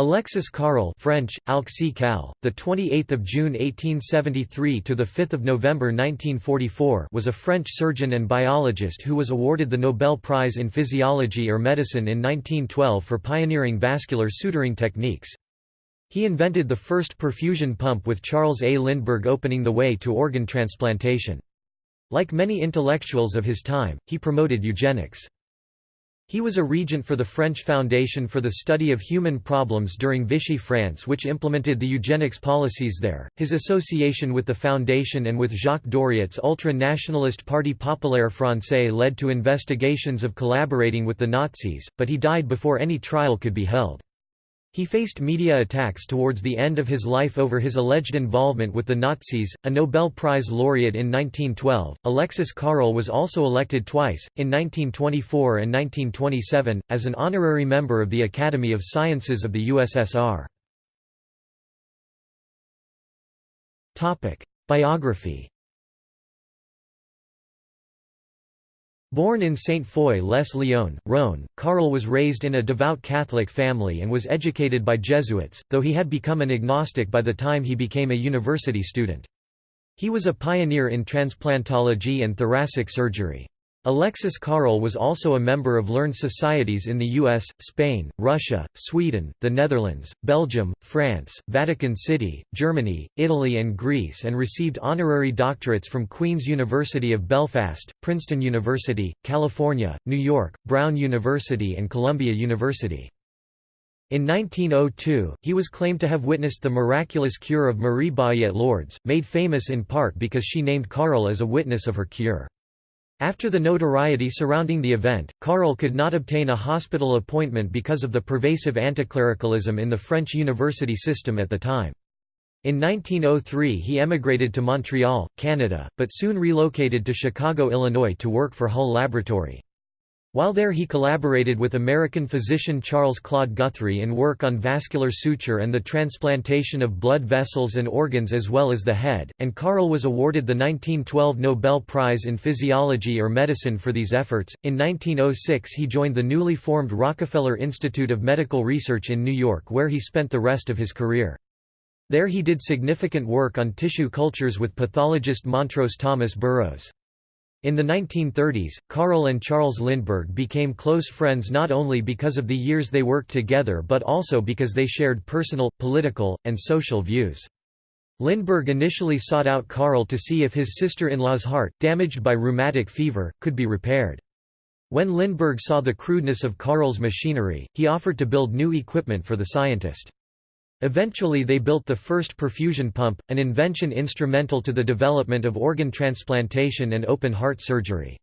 Alexis Carrel French, Cal, the 28th of June 1873 to the 5th of November 1944 was a French surgeon and biologist who was awarded the Nobel Prize in Physiology or Medicine in 1912 for pioneering vascular suturing techniques. He invented the first perfusion pump with Charles A. Lindbergh opening the way to organ transplantation. Like many intellectuals of his time, he promoted eugenics. He was a regent for the French Foundation for the Study of Human Problems during Vichy France which implemented the eugenics policies there. His association with the foundation and with Jacques Doriot's ultra-nationalist Parti Populaire Français led to investigations of collaborating with the Nazis, but he died before any trial could be held. He faced media attacks towards the end of his life over his alleged involvement with the Nazis. A Nobel Prize laureate in 1912, Alexis Carrel was also elected twice, in 1924 and 1927, as an honorary member of the Academy of Sciences of the USSR. Biography Born in Saint-Foy-les-Lyon, Rhône, Carrel was raised in a devout Catholic family and was educated by Jesuits, though he had become an agnostic by the time he became a university student. He was a pioneer in transplantology and thoracic surgery. Alexis Carrel was also a member of learned societies in the US, Spain, Russia, Sweden, the Netherlands, Belgium, France, Vatican City, Germany, Italy and Greece and received honorary doctorates from Queen's University of Belfast, Princeton University, California, New York, Brown University and Columbia University. In 1902, he was claimed to have witnessed the miraculous cure of Marie Bayet Lourdes, made famous in part because she named Carrel as a witness of her cure. After the notoriety surrounding the event, Carrel could not obtain a hospital appointment because of the pervasive anticlericalism in the French university system at the time. In 1903 he emigrated to Montreal, Canada, but soon relocated to Chicago, Illinois to work for Hull Laboratory. While there he collaborated with American physician Charles Claude Guthrie in work on vascular suture and the transplantation of blood vessels and organs as well as the head, and Carrel was awarded the 1912 Nobel Prize in Physiology or Medicine for these efforts. In 1906 he joined the newly formed Rockefeller Institute of Medical Research in New York where he spent the rest of his career. There he did significant work on tissue cultures with pathologist Montrose Thomas Burrows. In the 1930s, Carrel and Charles Lindbergh became close friends not only because of the years they worked together but also because they shared personal, political, and social views. Lindbergh initially sought out Carrel to see if his sister-in-law's heart, damaged by rheumatic fever, could be repaired. When Lindbergh saw the crudeness of Carrel's machinery, he offered to build new equipment for the scientist. Eventually they built the first perfusion pump, an invention instrumental to the development of organ transplantation and open heart surgery.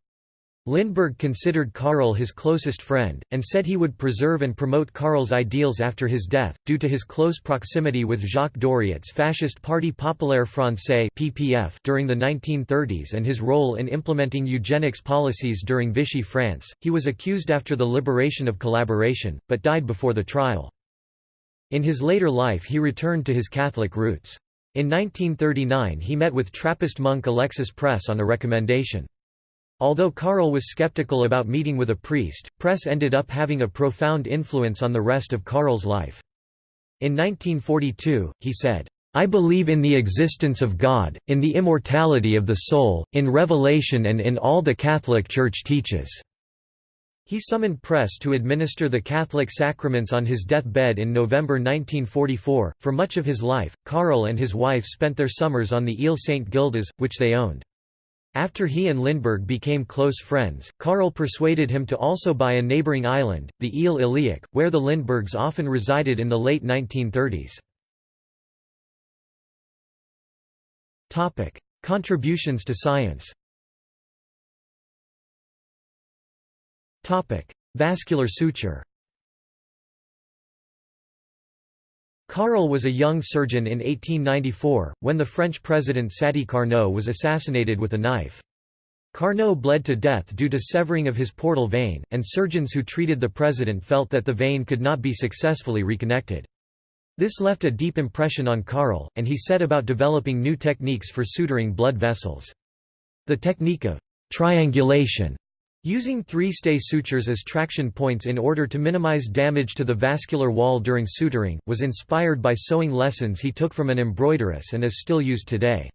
Lindbergh considered Carrel his closest friend, and said he would preserve and promote Carrel's ideals after his death, due to his close proximity with Jacques Doriot's fascist Parti Populaire Français (PPF) during the 1930s and his role in implementing eugenics policies during Vichy France. He was accused after the liberation of collaboration, but died before the trial. In his later life he returned to his Catholic roots. In 1939 he met with Trappist monk Alexis Presse on a recommendation. Although Carrel was skeptical about meeting with a priest, Presse ended up having a profound influence on the rest of Carrel's life. In 1942, he said, I believe in the existence of God, in the immortality of the soul, in revelation and in all the Catholic Church teaches. He summoned Presse to administer the Catholic sacraments on his deathbed in November 1944. For much of his life, Carrel and his wife spent their summers on the Ile St. Gildas, which they owned. After he and Lindbergh became close friends, Carrel persuaded him to also buy a neighboring island, the Ile Illiec, where the Lindberghs often resided in the late 1930s. Contributions to science Vascular suture Carrel was a young surgeon in 1894, when the French president Sadi Carnot was assassinated with a knife. Carnot bled to death due to severing of his portal vein, and surgeons who treated the president felt that the vein could not be successfully reconnected. This left a deep impression on Carrel, and he set about developing new techniques for suturing blood vessels. The technique of triangulation Using three-stay sutures as traction points in order to minimize damage to the vascular wall during suturing, was inspired by sewing lessons he took from an embroideress and is still used today.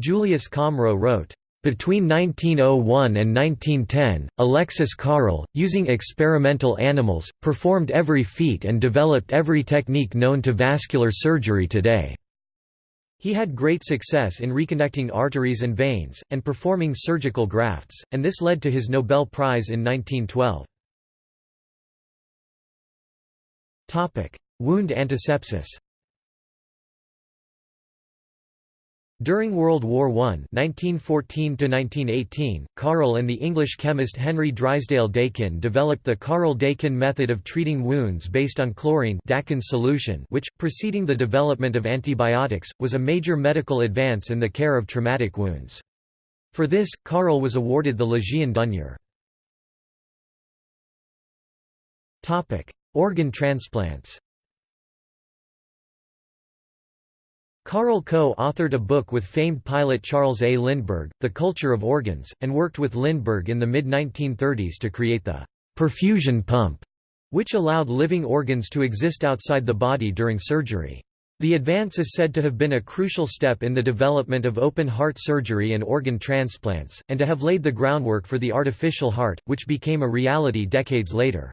Julius Comroe wrote, between 1901 and 1910, Alexis Carrel, using experimental animals, performed every feat and developed every technique known to vascular surgery today. He had great success in reconnecting arteries and veins, and performing surgical grafts, and this led to his Nobel Prize in 1912. Wound antisepsis During World War I 1914 Carrel and the English chemist Henry Drysdale Dakin developed the Carrel-Dakin method of treating wounds based on chlorine Dakin's solution which, preceding the development of antibiotics, was a major medical advance in the care of traumatic wounds. For this, Carrel was awarded the Légion d'honneur. Organ transplants Carrel co-authored a book with famed pilot Charles A. Lindbergh, The Culture of Organs, and worked with Lindbergh in the mid-1930s to create the perfusion pump, which allowed living organs to exist outside the body during surgery. The advance is said to have been a crucial step in the development of open-heart surgery and organ transplants, and to have laid the groundwork for the artificial heart, which became a reality decades later.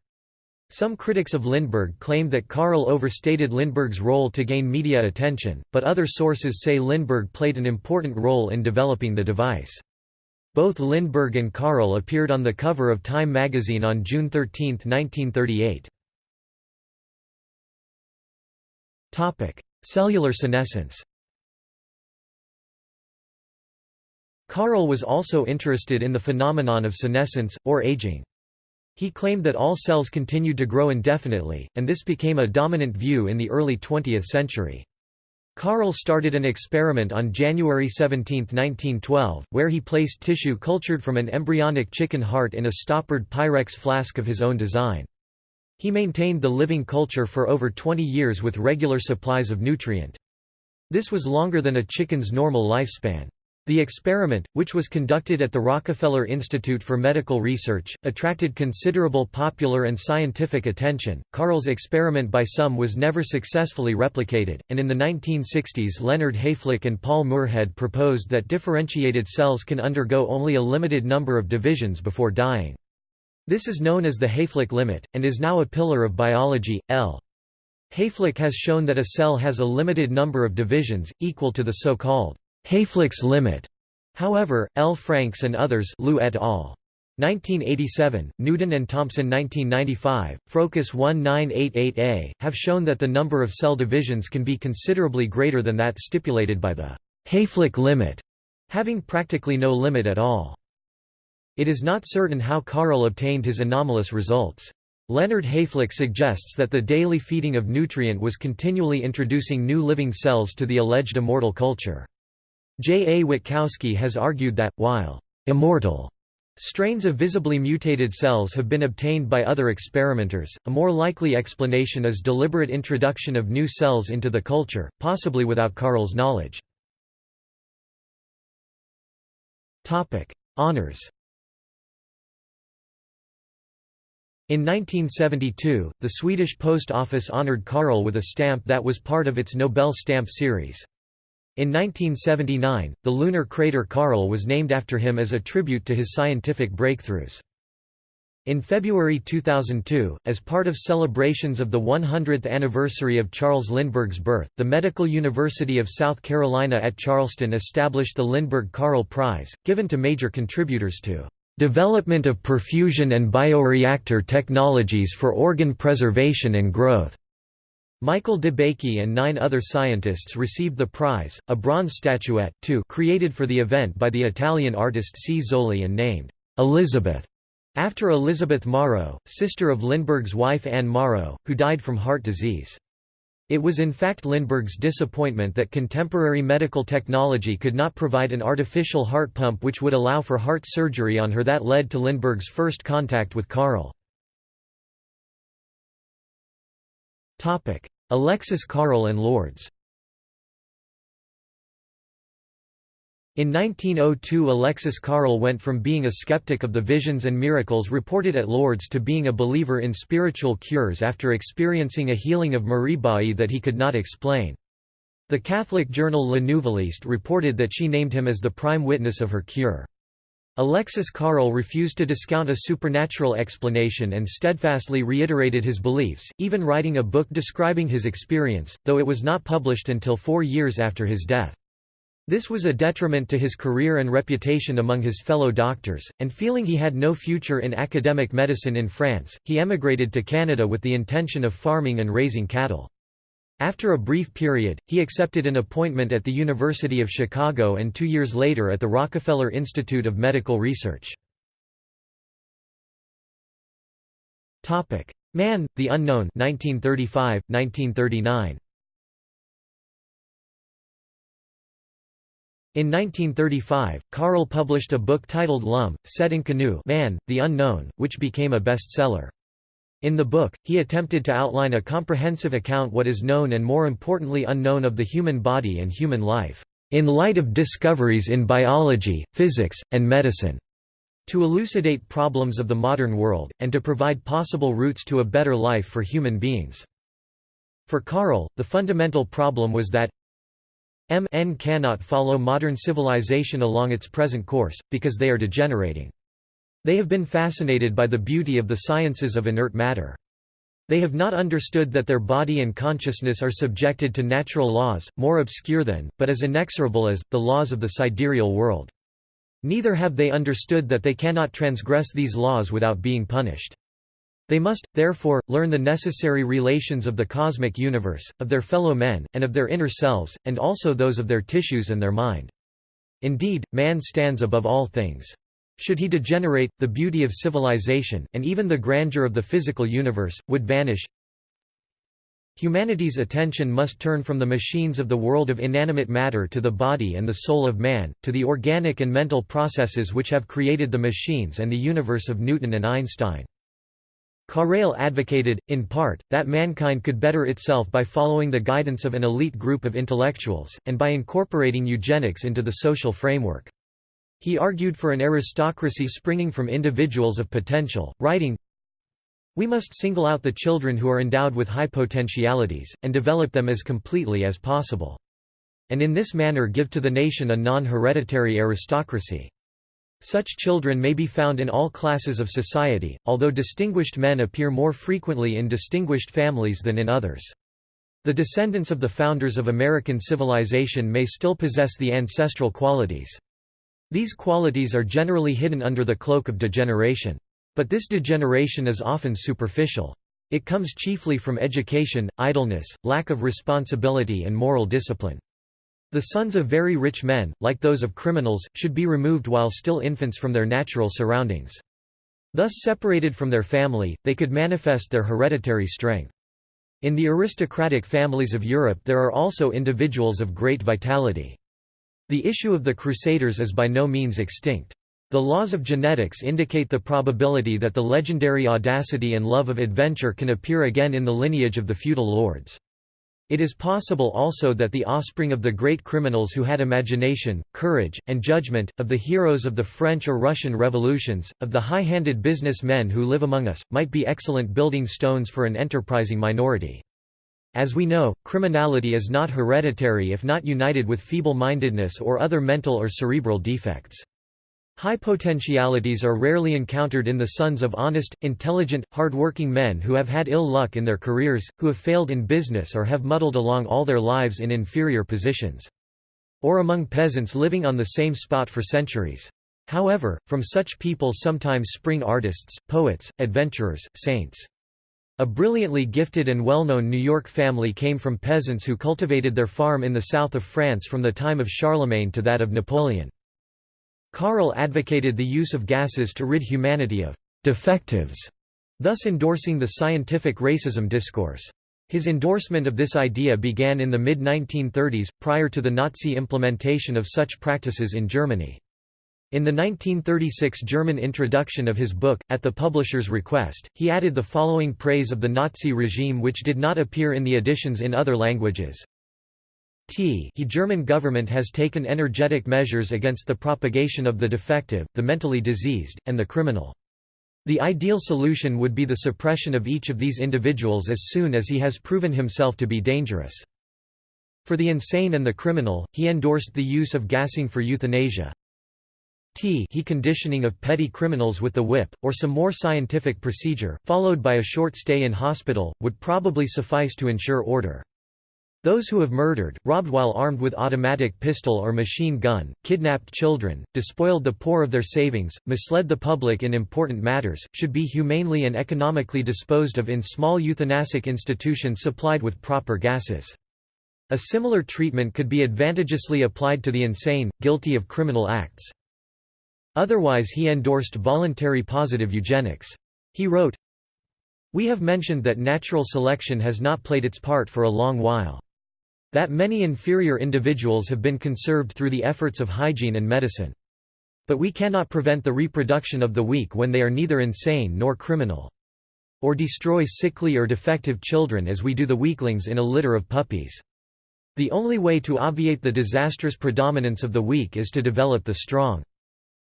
Some critics of Lindbergh claim that Carrel overstated Lindbergh's role to gain media attention, but other sources say Lindbergh played an important role in developing the device. Both Lindbergh and Carrel appeared on the cover of Time magazine on June 13, 1938. Cellular senescence Carrel was also interested in the phenomenon of senescence, or aging. He claimed that all cells continued to grow indefinitely, and this became a dominant view in the early 20th century. Carrel started an experiment on January 17, 1912, where he placed tissue cultured from an embryonic chicken heart in a stoppered Pyrex flask of his own design. He maintained the living culture for over 20 years with regular supplies of nutrient. This was longer than a chicken's normal lifespan. The experiment, which was conducted at the Rockefeller Institute for Medical Research, attracted considerable popular and scientific attention. Carrel's experiment by some was never successfully replicated, and in the 1960s Leonard Hayflick and Paul Moorhead proposed that differentiated cells can undergo only a limited number of divisions before dying. This is known as the Hayflick limit, and is now a pillar of biology. L. Hayflick has shown that a cell has a limited number of divisions, equal to the so-called Hayflick's limit. However, L. Franks and others Liu et al. 1987, Newton and Thompson 1995, Frocus 1988a, have shown that the number of cell divisions can be considerably greater than that stipulated by the Hayflick limit, having practically no limit at all. It is not certain how Carrel obtained his anomalous results. Leonard Hayflick suggests that the daily feeding of nutrient was continually introducing new living cells to the alleged immortal culture. J. A. Witkowski has argued that, while immortal strains of visibly mutated cells have been obtained by other experimenters, a more likely explanation is deliberate introduction of new cells into the culture, possibly without Carrel's knowledge. Honours In 1972, the Swedish Post Office honoured Carrel with a stamp that was part of its Nobel stamp series. In 1979, the lunar crater Carrel was named after him as a tribute to his scientific breakthroughs. In February 2002, as part of celebrations of the 100th anniversary of Charles Lindbergh's birth, the Medical University of South Carolina at Charleston established the Lindbergh Carrel Prize, given to major contributors to "...development of perfusion and bioreactor technologies for organ preservation and growth." Michael DeBakey and nine other scientists received the prize, a bronze statuette too created for the event by the Italian artist C. Zoli and named Elizabeth, after Elizabeth Morrow, sister of Lindbergh's wife Anne Morrow, who died from heart disease. It was in fact Lindbergh's disappointment that contemporary medical technology could not provide an artificial heart pump which would allow for heart surgery on her that led to Lindbergh's first contact with Carrel. Topic: Alexis Carrel and Lourdes. In 1902 Alexis Carrel went from being a skeptic of the visions and miracles reported at Lourdes to being a believer in spiritual cures after experiencing a healing of Marie Bailly that he could not explain. The Catholic journal Le Nouvelliste reported that she named him as the prime witness of her cure. Alexis Carrel refused to discount a supernatural explanation and steadfastly reiterated his beliefs, even writing a book describing his experience, though it was not published until four years after his death. This was a detriment to his career and reputation among his fellow doctors, and feeling he had no future in academic medicine in France, he emigrated to Canada with the intention of farming and raising cattle. After a brief period, he accepted an appointment at the University of Chicago and two years later at the Rockefeller Institute of Medical Research. Man, the Unknown 1935, 1939. In 1935, Carrel published a book titled Lum, set in Canoe Man, the Unknown, which became a bestseller. In the book, he attempted to outline a comprehensive account what is known and more importantly unknown of the human body and human life, in light of discoveries in biology, physics, and medicine, to elucidate problems of the modern world, and to provide possible routes to a better life for human beings. For Carrel, the fundamental problem was that MN cannot follow modern civilization along its present course, because they are degenerating. They have been fascinated by the beauty of the sciences of inert matter. They have not understood that their body and consciousness are subjected to natural laws, more obscure than, but as inexorable as, the laws of the sidereal world. Neither have they understood that they cannot transgress these laws without being punished. They must, therefore, learn the necessary relations of the cosmic universe, of their fellow men, and of their inner selves, and also those of their tissues and their mind. Indeed, man stands above all things. Should he degenerate, the beauty of civilization, and even the grandeur of the physical universe, would vanish. Humanity's attention must turn from the machines of the world of inanimate matter to the body and the soul of man, to the organic and mental processes which have created the machines and the universe of Newton and Einstein. Carrel advocated, in part, that mankind could better itself by following the guidance of an elite group of intellectuals, and by incorporating eugenics into the social framework. He argued for an aristocracy springing from individuals of potential, writing, We must single out the children who are endowed with high potentialities, and develop them as completely as possible. And in this manner give to the nation a non-hereditary aristocracy. Such children may be found in all classes of society, although distinguished men appear more frequently in distinguished families than in others. The descendants of the founders of American civilization may still possess the ancestral qualities. These qualities are generally hidden under the cloak of degeneration. But this degeneration is often superficial. It comes chiefly from education, idleness, lack of responsibility and moral discipline. The sons of very rich men, like those of criminals, should be removed while still infants from their natural surroundings. Thus separated from their family, they could manifest their hereditary strength. In the aristocratic families of Europe there are also individuals of great vitality. The issue of the Crusaders is by no means extinct. The laws of genetics indicate the probability that the legendary audacity and love of adventure can appear again in the lineage of the feudal lords. It is possible also that the offspring of the great criminals who had imagination, courage, and judgment, of the heroes of the French or Russian revolutions, of the high-handed business men who live among us, might be excellent building stones for an enterprising minority. As we know, criminality is not hereditary if not united with feeble-mindedness or other mental or cerebral defects. High potentialities are rarely encountered in the sons of honest, intelligent, hard-working men who have had ill luck in their careers, who have failed in business or have muddled along all their lives in inferior positions. Or among peasants living on the same spot for centuries. However, from such people sometimes spring artists, poets, adventurers, saints. A brilliantly gifted and well-known New York family came from peasants who cultivated their farm in the south of France from the time of Charlemagne to that of Napoleon. Carrel advocated the use of gases to rid humanity of «defectives», thus endorsing the scientific racism discourse. His endorsement of this idea began in the mid-1930s, prior to the Nazi implementation of such practices in Germany. In the 1936 German introduction of his book, at the publisher's request, he added the following praise of the Nazi regime which did not appear in the editions in other languages. T he German government has taken energetic measures against the propagation of the defective, the mentally diseased, and the criminal. The ideal solution would be the suppression of each of these individuals as soon as he has proven himself to be dangerous. For the insane and the criminal, he endorsed the use of gassing for euthanasia. T he conditioning of petty criminals with the whip, or some more scientific procedure, followed by a short stay in hospital, would probably suffice to ensure order. Those who have murdered, robbed while armed with automatic pistol or machine gun, kidnapped children, despoiled the poor of their savings, misled the public in important matters, should be humanely and economically disposed of in small euthanasic institutions supplied with proper gases. A similar treatment could be advantageously applied to the insane, guilty of criminal acts. Otherwise he endorsed voluntary positive eugenics. He wrote, We have mentioned that natural selection has not played its part for a long while. That many inferior individuals have been conserved through the efforts of hygiene and medicine. But we cannot prevent the reproduction of the weak when they are neither insane nor criminal. Or destroy sickly or defective children as we do the weaklings in a litter of puppies. The only way to obviate the disastrous predominance of the weak is to develop the strong.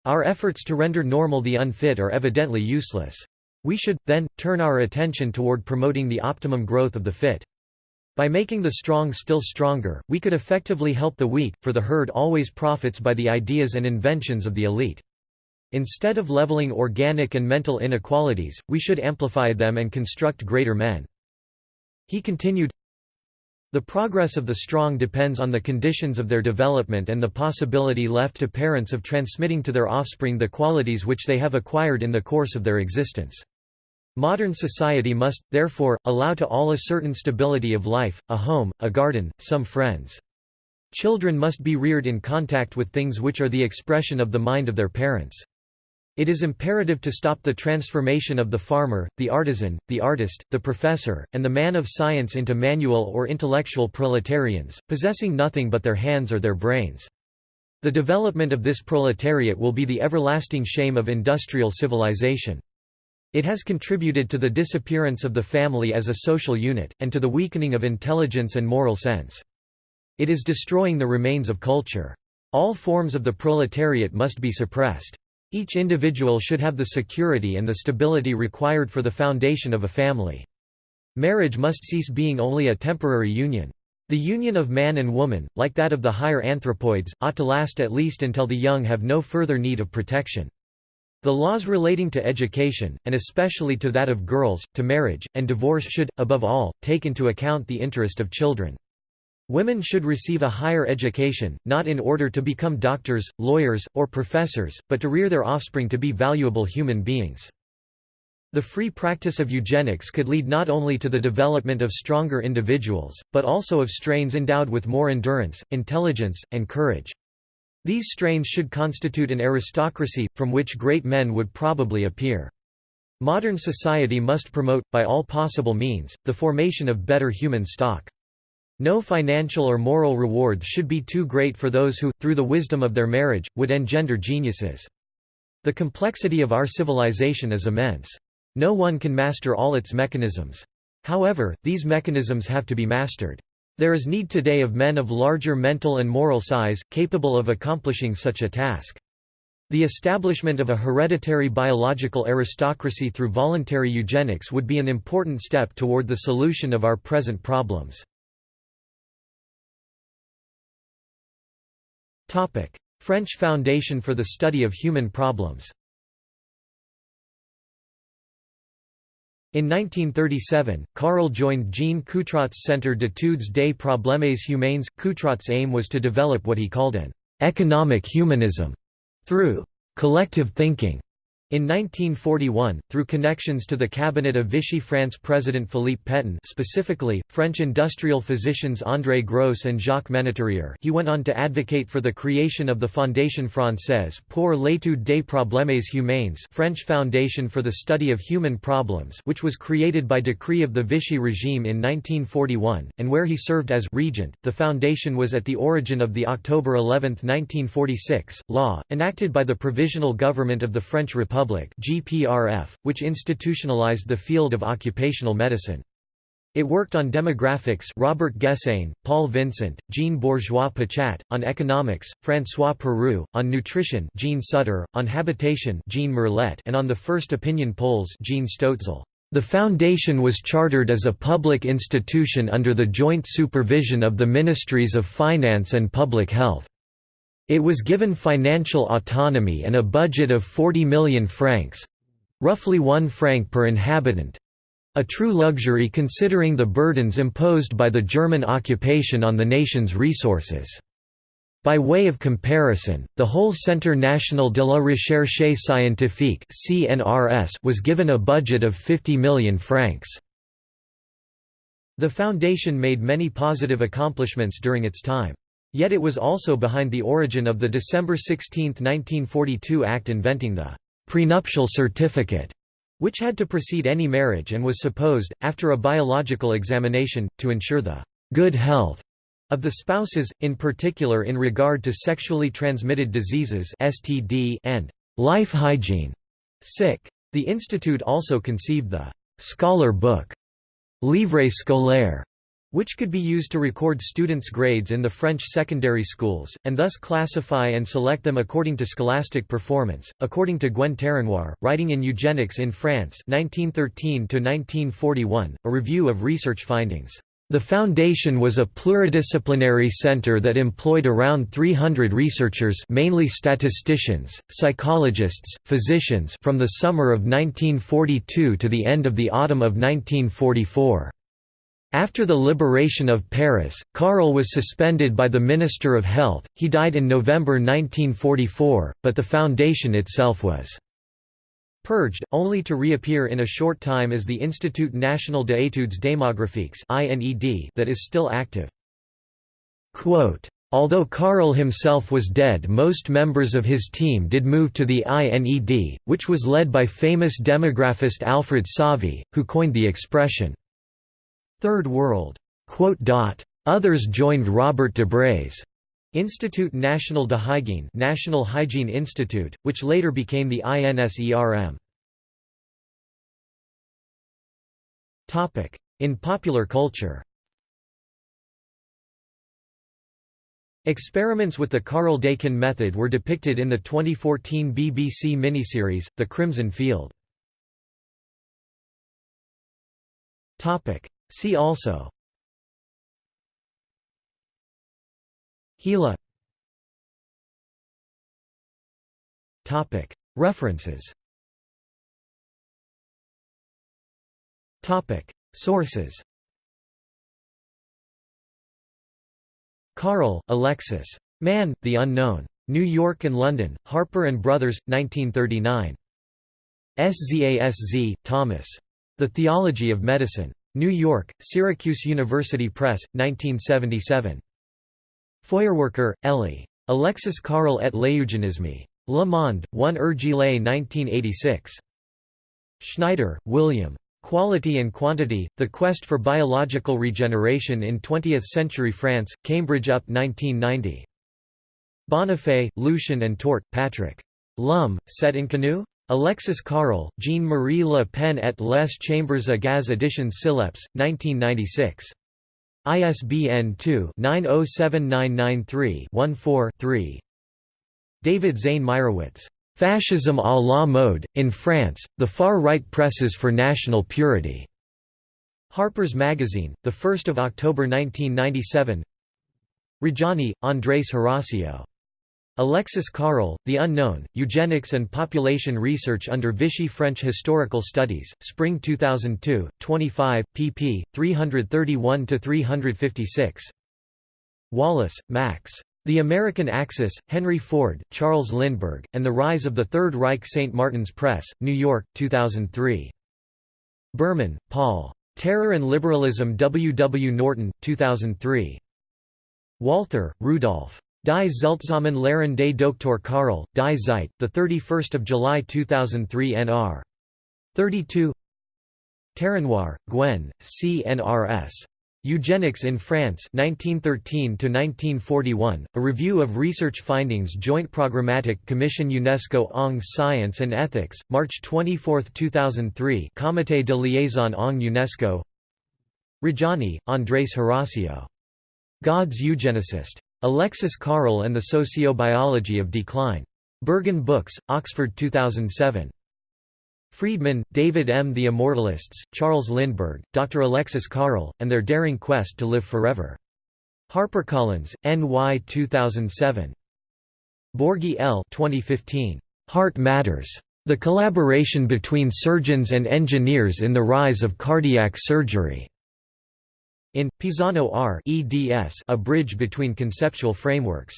Our efforts to render normal the unfit are evidently useless. We should, then, turn our attention toward promoting the optimum growth of the fit. By making the strong still stronger, we could effectively help the weak, for the herd always profits by the ideas and inventions of the elite. Instead of leveling organic and mental inequalities, we should amplify them and construct greater men. He continued, The progress of the strong depends on the conditions of their development and the possibility left to parents of transmitting to their offspring the qualities which they have acquired in the course of their existence. Modern society must, therefore, allow to all a certain stability of life, a home, a garden, some friends. Children must be reared in contact with things which are the expression of the mind of their parents. It is imperative to stop the transformation of the farmer, the artisan, the artist, the professor, and the man of science into manual or intellectual proletarians, possessing nothing but their hands or their brains. The development of this proletariat will be the everlasting shame of industrial civilization. It has contributed to the disappearance of the family as a social unit, and to the weakening of intelligence and moral sense. It is destroying the remains of culture. All forms of the proletariat must be suppressed. Each individual should have the security and the stability required for the foundation of a family. Marriage must cease being only a temporary union. The union of man and woman, like that of the higher anthropoids, ought to last at least until the young have no further need of protection. The laws relating to education, and especially to that of girls, to marriage, and divorce should, above all, take into account the interest of children. Women should receive a higher education, not in order to become doctors, lawyers, or professors, but to rear their offspring to be valuable human beings. The free practice of eugenics could lead not only to the development of stronger individuals, but also of strains endowed with more endurance, intelligence, and courage. These strains should constitute an aristocracy, from which great men would probably appear. Modern society must promote, by all possible means, the formation of better human stock. No financial or moral rewards should be too great for those who, through the wisdom of their marriage, would engender geniuses. The complexity of our civilization is immense. No one can master all its mechanisms. However, these mechanisms have to be mastered. There is need today of men of larger mental and moral size, capable of accomplishing such a task. The establishment of a hereditary biological aristocracy through voluntary eugenics would be an important step toward the solution of our present problems. French Foundation for the Study of Human Problems In 1937, Carrel joined Jean Coutrot's Centre d'études des problèmes humains. Coutrot's aim was to develop what he called an economic humanism through collective thinking. In 1941, through connections to the cabinet of Vichy France President Philippe Pétain specifically, French industrial physicians André Gros and Jacques Ménétrier he went on to advocate for the creation of the Fondation Française pour l'étude des problèmes humains French Foundation for the Study of Human Problems which was created by decree of the Vichy regime in 1941, and where he served as regent. The foundation was at the origin of the October 11, 1946, law, enacted by the Provisional Government of the French Republic Republic (GPRF), which institutionalized the field of occupational medicine. It worked on demographics Robert Gessain, Paul Vincent, Jean Bourgeois-Pichat, on economics, François Perroux, on nutrition Jean Sutter, on habitation Jean Merlet and on the first opinion polls Jean Stoetzel. The foundation was chartered as a public institution under the joint supervision of the Ministries of Finance and Public Health. It was given financial autonomy and a budget of 40 million francs—roughly 1 franc per inhabitant—a true luxury considering the burdens imposed by the German occupation on the nation's resources. By way of comparison, the whole Centre National de la Recherche Scientifique was given a budget of 50 million francs. The foundation made many positive accomplishments during its time. Yet it was also behind the origin of the December 16, 1942 Act inventing the prenuptial certificate, which had to precede any marriage and was supposed, after a biological examination, to ensure the good health of the spouses, in particular in regard to sexually transmitted diseases (STD) and life hygiene. Sick. The institute also conceived the scholar book, Livre scolaire, which could be used to record students' grades in the French secondary schools, and thus classify and select them according to scholastic performance. According to Gwen Terrenoir, writing in Eugenics in France 1913-1941, a review of research findings the foundation was a pluridisciplinary center that employed around 300 researchers mainly statisticians, psychologists, physicians from the summer of 1942 to the end of the autumn of 1944. After the liberation of Paris, Carrel was suspended by the Minister of Health, he died in November 1944, but the foundation itself was purged, only to reappear in a short time as the Institut National d'études démographiques that is still active. Quote, Although Carrel himself was dead most members of his team did move to the INED, which was led by famous demographist Alfred Sauvy, who coined the expression, Third World. Others joined Robert Debré's Institut National de Hygiene National Hygiene Institute, which later became the INSERM. In popular culture Experiments with the Carrel Dakin method were depicted in the 2014 BBC miniseries, The Crimson Field. See also Gila References Sources Carrel, Alexis. Man, the Unknown. New York and London, Harper and Brothers, 1939. SZASZ, Thomas. The Theology of Medicine. New York, Syracuse University Press, 1977. Feuerwerker, Ellie. Alexis Carrel et l'eugénisme. Le Monde, 1 Ergile 1986. Schneider, William. Quality and Quantity, The Quest for Biological Regeneration in Twentieth-Century France, Cambridge UP 1990. Bonifay, Lucien and Tort, Patrick. L'Homme, cet inconnu? Alexis Carrel, Jean-Marie Le Pen et les Chambers à Gaz Editions Syllepse, 1996. ISBN 2-907993-14-3. David Zane Mairowitz. Fascism à la mode, in France, the far-right presses for national purity. Harper's Magazine, 1 October 1997 Reggiani, Andres Horacio. Alexis Carrel, The Unknown, Eugenics and Population Research under Vichy French Historical Studies, Spring 2002, 25, pp. 331–356. Wallace, Max. The American Axis, Henry Ford, Charles Lindbergh, and the Rise of the Third Reich St. Martin's Press, New York, 2003. Berman, Paul. Terror and Liberalism W. W. Norton, 2003. Walther, Rudolf. Die Zeltsamen des Dr. Carrel, Die Zeit, 31 July 2003 nr. 32 Terrenoir, Gwen, CNRS. Eugenics in France 1913–1941, a review of research findings Joint Programmatic Commission UNESCO Ong Science and Ethics, March 24, 2003 Comité de liaison Ong UNESCO Reggiani, Andres Horacio. God's Eugenicist. Alexis Carrel and the Sociobiology of Decline. Berghahn Books, Oxford 2007. Friedman, David M. The Immortalists, Charles Lindbergh, Dr. Alexis Carrel, and Their Daring Quest to Live Forever. HarperCollins, N.Y. 2007. Borghi L. 2015. Heart Matters. The Collaboration Between Surgeons and Engineers in the Rise of Cardiac Surgery. In, Pisano R. eds A Bridge Between Conceptual Frameworks.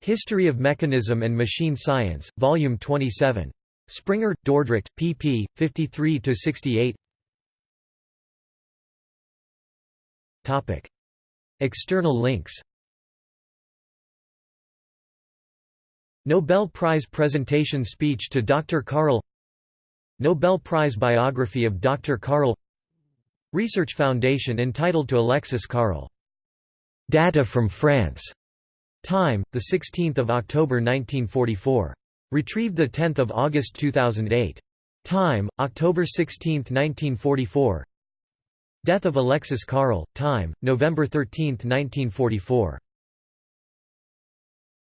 History of Mechanism and Machine Science, Volume 27. Springer, Dordrecht, pp. 53–68 Topic. External links Nobel Prize presentation speech to Dr. Carrel Nobel Prize biography of Dr. Carrel Research Foundation entitled to Alexis Carrel. Data from France. Time, 16 October 1944. Retrieved 10 August 2008. Time, October 16, 1944 Death of Alexis Carrel, time, November 13, 1944